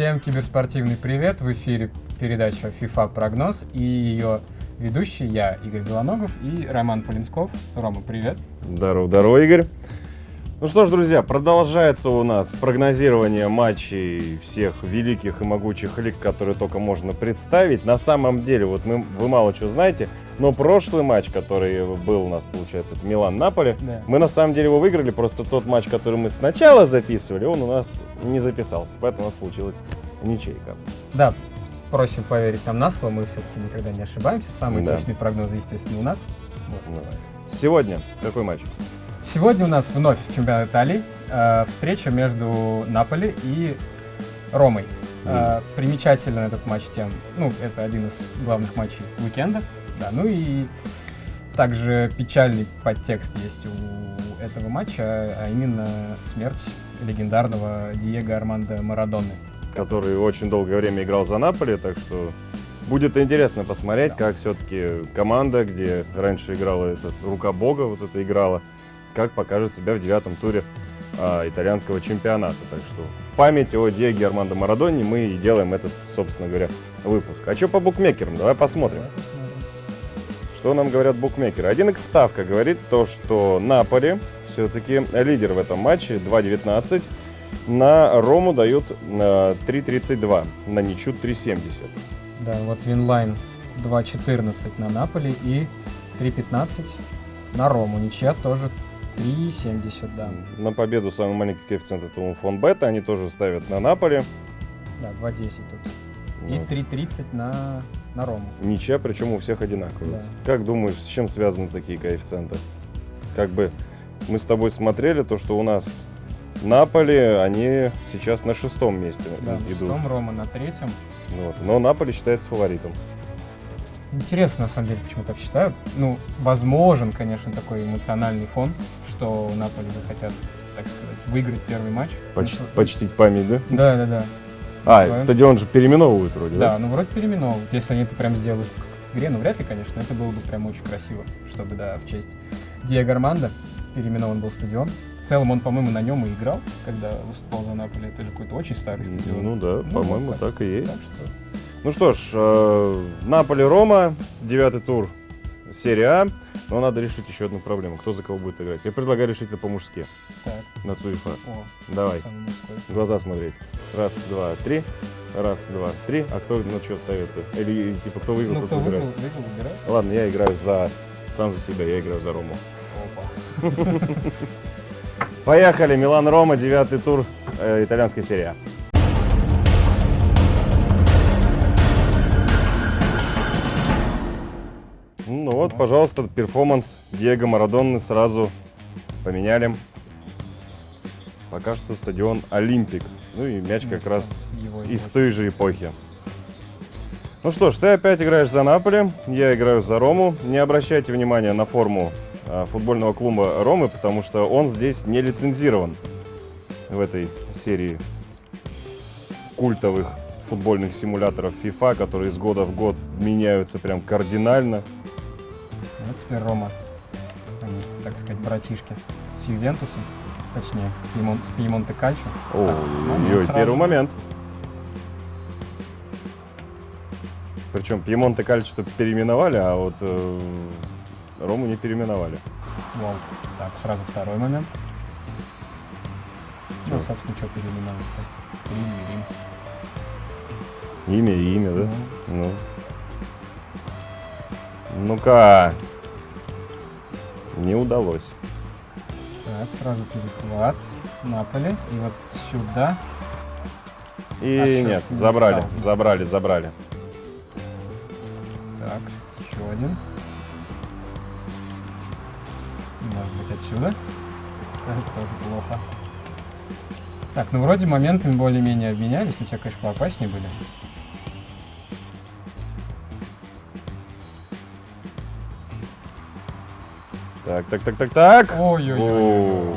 Всем киберспортивный привет! В эфире передача FIFA Прогноз и ее ведущий я, Игорь Белоногов и Роман Полинсков. Рома, привет! Здорово, здорово, Игорь! Ну что ж, друзья, продолжается у нас прогнозирование матчей всех великих и могучих лиг, которые только можно представить. На самом деле, вот мы, вы мало чего знаете, но прошлый матч, который был у нас, получается, это Милан-Наполе, Да. мы на самом деле его выиграли, просто тот матч, который мы сначала записывали, он у нас не записался, поэтому у нас получилась ничейка. Да, просим поверить нам на слово, мы все-таки никогда не ошибаемся. Самые Да. точные прогнозы, естественно, у нас. Вот. Сегодня какой матч? Сегодня у нас вновь чемпионат Италии. э, встреча между Наполи и Ромой. Э, примечательно этот матч тем, ну, это один из главных матчей уикенда. Да, ну и также печальный подтекст есть у этого матча, а именно смерть легендарного Диего Армандо Марадоны. который очень долгое время играл за Наполи, так что будет интересно посмотреть, Да. как все-таки команда, где раньше играла эта рука бога, вот это играла, как покажет себя в девятом туре а, итальянского чемпионата. Так что в память о Диего Армандо Марадоне мы и делаем этот, собственно говоря, выпуск. А что по букмекерам? Давай посмотрим. Давай посмотрим. Что нам говорят букмекеры? 1 x ставка говорит то, что Наполи все-таки лидер в этом матче, 2.19. На Рому дают э, 3.32, на ничью 3.70. Да, вот Винлайн 2.14 на Наполи и 3.15 на Рому. Ничья тоже 3.70, да. На победу самый маленький коэффициент это у Фонбета, они тоже ставят на Наполи. Да, 2.10 тут. И Вот. 3.30 на, на Рому. Ничья, причем у всех одинаковые. Да. Как думаешь, с чем связаны такие коэффициенты? Как бы мы с тобой смотрели, то, что у нас Наполи, они сейчас на шестом месте Да, на идут. шестом Рома на третьем. Вот. Но Наполи считается фаворитом. Интересно, на самом деле, почему так считают. Ну, возможен, конечно, такой эмоциональный фон, что Наполи захотят, так сказать, выиграть первый матч. Поч- Ну, почтить память, да? Да, да, да. А, Своим- стадион же переименовывают вроде, да? Да, ну вроде переименовывают. Если они это прям сделают к игре, ну вряд ли, конечно, это было бы прям очень красиво, чтобы, да, в честь Диего Армандо переименован был стадион. В целом он, по-моему, на нем и играл, когда выступал за Наполи. Это же какой-то очень старый стадион. Ну да, Ну, по-моему, вот так и есть. Так что Ну что ж, э, Наполи-Рома, девятый тур серия А. Но надо решить еще одну проблему. Кто за кого будет играть? Я предлагаю решить это по-мужски. так, На Цуефа. о, Давай, глаза смотреть. Раз, два, три. Раз, два, три. А кто на что ставит-то? Или типа кто выиграл, Ну, тот кто выиграл, выбирает? выиграл, выбирает. Ладно, я играю за... Сам за себя, я играю за Рому. Опа. Поехали, Милан-Рома, девятый тур э, итальянской серии А. Ну вот, пожалуйста, перформанс Диего Марадонны сразу поменяли. Пока что стадион Олимпик. Ну и мяч как Ну, раз из той же эпохи. Ну что ж, ты опять играешь за Наполи, я играю за Рому. Не обращайте внимания на форму футбольного клуба Ромы, потому что он здесь не лицензирован в этой серии культовых футбольных симуляторов FIFA, которые из года в год меняются прям кардинально. Вот теперь Рома, они, так сказать, братишки с Ювентусом, точнее, с, Пьемон- с Пьемонте Кальчо. момент Ой, сразу. первый момент. Причем Пьемонте Кальчо переименовали, а вот э, Рому не переименовали. Вау. Так, сразу второй момент. Ну, Чё? собственно, что переименовать-то? Рим и Рим. Имя и имя, да? Ну, Ну. Ну-ка. Не удалось. так, сразу перехват. Наполи. И вот сюда. И А, нет, не забрали, стал. забрали, забрали. Так, еще один. Может быть, отсюда. Так, тоже плохо. Так, ну вроде моментами более-менее обменялись, но те, конечно, поопаснее были. Так, так, так, так, так. Ой-ой-ой.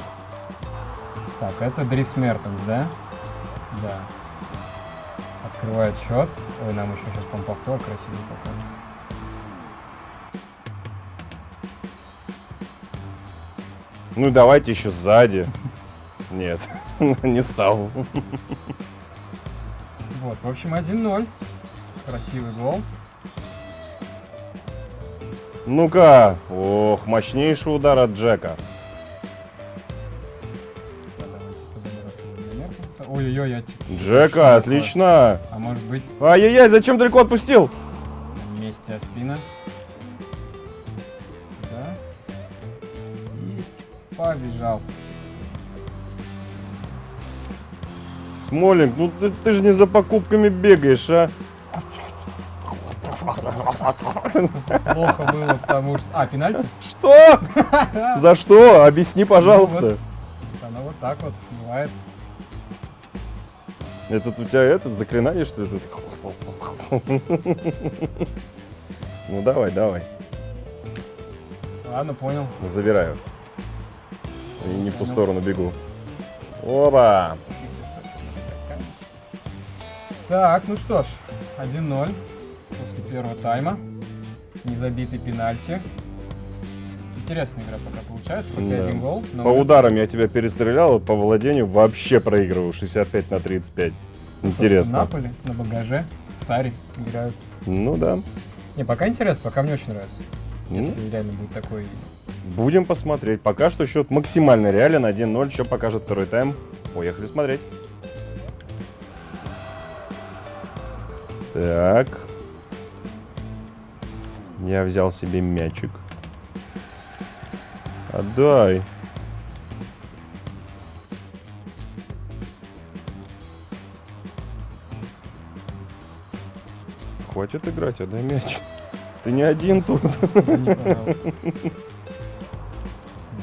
Так, это Дрис Мертенс, да? Да. Открывает счет. Ой, нам еще сейчас, по-моему, повтор красивый покажет. Ну давайте еще сзади. Нет, не стал. Вот, в общем, 1-0. Красивый гол. Ну-ка. Ох, мощнейший удар от Джека. Ой-ой-ой, я... Джека, отлично. А может быть, Ай-яй-яй, зачем далеко отпустил? вместе спина. Побежал. Смолинг, ну ты, ты же не за покупками бегаешь, а? Плохо было, потому что... А, пенальти? Что? За что? Объясни, пожалуйста. Ну вот, Оно вот так вот бывает. Этот у тебя этот заклинание, что это? Ну давай, давай. Ладно, понял. Забираю. И не в ту сторону бегу. И конечно. Так, ну что ж, 1-0 после первого тайма. Незабитый пенальти. Интересная игра пока получается, хоть и Да. один гол. но По вот ударам я тебя перестрелял, по владению вообще проигрываю 65 на 35. собственно, Интересно. Наполи на багаже, Сари играют. Ну да. Не, пока интересно, пока мне очень нравится. Ну, Если реально будет такой... Будем посмотреть. Пока что счет максимально реален. 1-0. Что покажет второй тайм? Поехали смотреть. Так. Я взял себе мячик. Отдай. Хватит играть, отдай мяч. Ты не один тут. Извини, пожалуйста.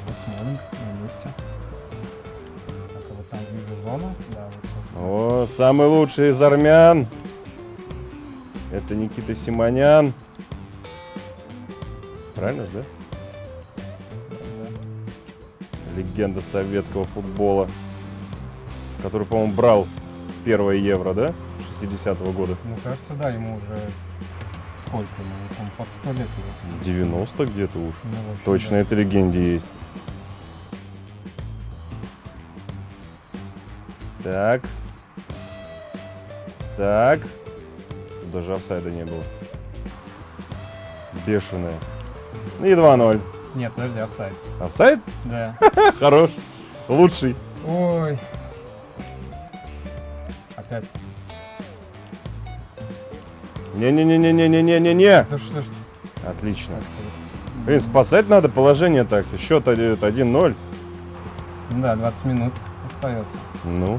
Вот Смолинг на месте. Так, а вот там вижу зону. Да, вот. О, самый лучший из армян. Это Никита Симонян. Правильно же, да? Да. Легенда советского футбола. Который, по-моему, брал первое евро, да? 60-го года. Ну, кажется, да, ему уже сколько ему? Он под 100 лет уже. 90 где-то уж. Ну, общем, Точно да. это легенде есть. Так. Так. Даже офсайда не было. Бешеная. И 2-0. Нет, подожди, офсайд. Офсайд? Да. Хорош. Лучший. Ой. Опять. Не-не-не-не-не-не-не-не. Да что ж Отлично. Блин, спасать надо положение так-то. Счет 1-0. Ну Да, 20 минут остается. Ну.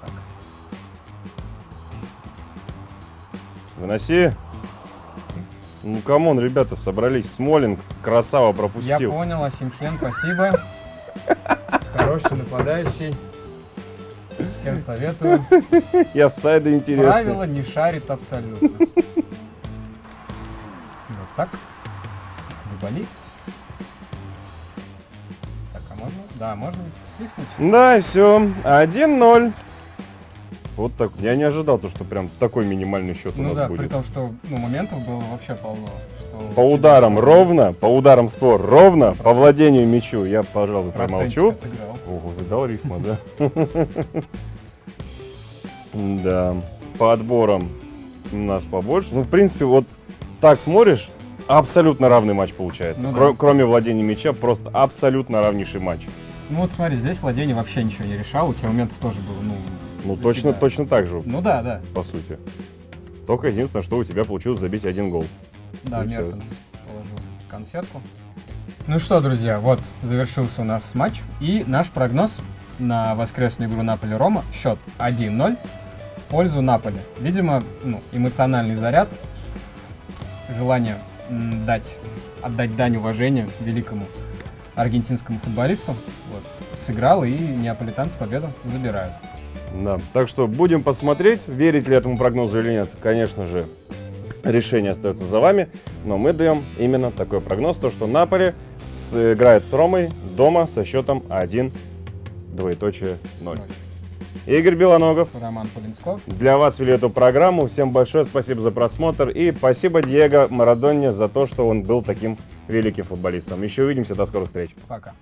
Так. Выноси. Ну, come on, ребята, собрались. Смолинг, красава, Я пропустил. понял, Осимхен, спасибо. Хороший нападающий. Всем советую. И офсайды интересно. Правила не шарит абсолютно. Вот так. Губали. Так, а можно? Да, можно свистнуть. Да, все. 1-0. Вот так. Я не ожидал, то, что прям такой минимальный счет у Ну нас да, при будет. том, что ну, моментов было вообще полно. что По ударам тебе ровно, по ударам в створ ровно, по владению мячу я, пожалуй, промолчу. отыграл. Ого, видал рифма, да? Да. По отборам у нас побольше. Ну, в принципе, вот так смотришь, абсолютно равный матч получается. Ну да. Кро- Кроме владения мяча, просто абсолютно равнейший матч. Ну вот смотри, здесь владение вообще ничего не решал, у тебя моментов тоже было, ну... Ну, точно, точно так же, Ну да, да. по сути. Только единственное, что у тебя получилось забить один гол. Да, И. Мертенс положил конфетку. Ну что, друзья, вот завершился у нас матч. И наш прогноз на воскресную игру Наполи-Рома. Счет 1-0 в пользу Наполи. Видимо, ну, эмоциональный заряд, желание дать, отдать дань уважения великому аргентинскому футболисту. Вот, сыграл, и неаполитанцы победу забирают. Да. Так что будем посмотреть, верить ли этому прогнозу или нет. Конечно же, решение остается за вами. Но мы даем именно такой прогноз, то что Наполи сыграет с Ромой дома со счетом 1, двоеточие 0. Игорь Белоногов. Роман Полинсков. Для вас вели эту программу. Всем большое спасибо за просмотр. И спасибо Диего Марадонне за то, что он был таким великим футболистом. Еще увидимся. До скорых встреч. Пока.